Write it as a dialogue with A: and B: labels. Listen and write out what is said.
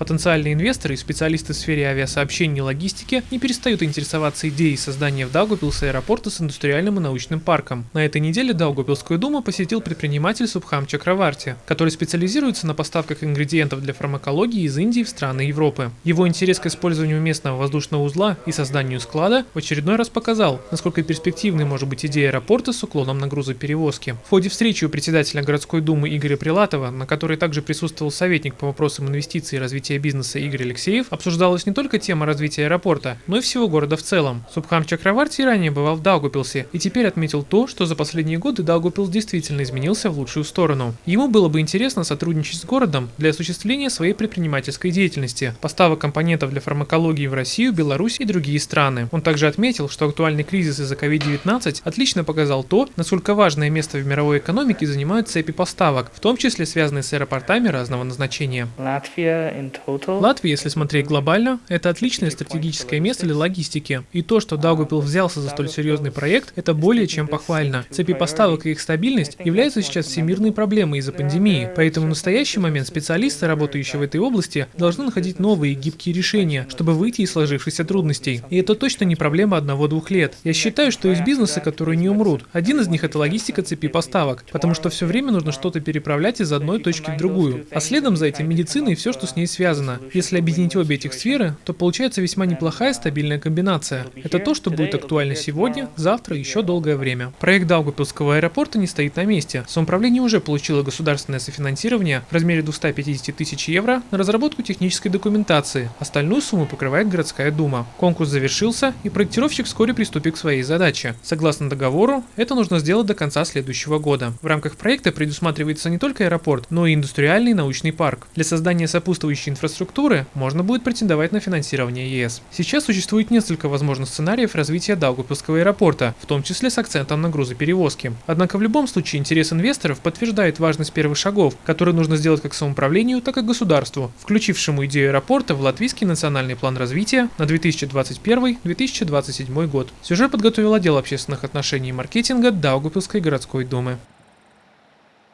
A: Потенциальные инвесторы и специалисты в сфере авиасообщения и логистики не перестают интересоваться идеей создания в Даугавпилсе аэропорта с индустриальным и научным парком. На этой неделе Даугавпилскую думу посетил предприниматель Субхам Чакраварти, который специализируется на поставках ингредиентов для фармакологии из Индии в страны Европы. Его интерес к использованию местного воздушного узла и созданию склада в очередной раз показал, насколько перспективной может быть идея аэропорта с уклоном на грузоперевозки. В ходе встречи у председателя городской думы Игоря Прилатова, на которой также присутствовал советник по вопросам инвестиций и развития бизнеса Игорь Алексеев, обсуждалась не только тема развития аэропорта, но и всего города в целом. Субхам Чакраварти ранее бывал в Даугупилсе и теперь отметил то, что за последние годы Даугупилс действительно изменился в лучшую сторону. Ему было бы интересно сотрудничать с городом для осуществления своей предпринимательской деятельности, поставок компонентов для фармакологии в Россию, Беларусь и другие страны. Он также отметил, что актуальный кризис из-за COVID-19 отлично показал то, насколько важное место в мировой экономике занимают цепи поставок, в том числе связанные с аэропортами разного назначения. Латвия, если смотреть глобально, это отличное стратегическое место для логистики. И то, что Даугупил взялся за столь серьезный проект, это более чем похвально. Цепи поставок и их стабильность являются сейчас всемирной проблемой из-за пандемии, поэтому в настоящий момент специалисты, работающие в этой области, должны находить новые гибкие решения, чтобы выйти из сложившихся трудностей. И это точно не проблема одного-двух лет. Я считаю, что есть бизнесы, которые не умрут. Один из них это логистика цепи поставок, потому что все время нужно что-то переправлять из одной точки в другую. А следом за этим медицина и все, что с ней связано. Если объединить обе этих сферы, то получается весьма неплохая стабильная комбинация. Это то, что будет актуально сегодня, завтра и еще долгое время. Проект Даугапилского аэропорта не стоит на месте. Самоуправление уже получило государственное софинансирование в размере 250 тысяч евро на разработку технической документации. Остальную сумму покрывает городская дума. Конкурс завершился, и проектировщик вскоре приступит к своей задаче. Согласно договору, это нужно сделать до конца следующего года. В рамках проекта предусматривается не только аэропорт, но и индустриальный научный парк. Для создания сопутствующей инфраструктуры можно будет претендовать на финансирование ЕС. Сейчас существует несколько возможных сценариев развития Даугавпилского аэропорта, в том числе с акцентом на грузоперевозки. Однако в любом случае интерес инвесторов подтверждает важность первых шагов, которые нужно сделать как самоуправлению, так и государству, включившему идею аэропорта в Латвийский национальный план развития на 2021-2027 год. Сюжет подготовил отдел общественных отношений и маркетинга Даугавпилской городской думы.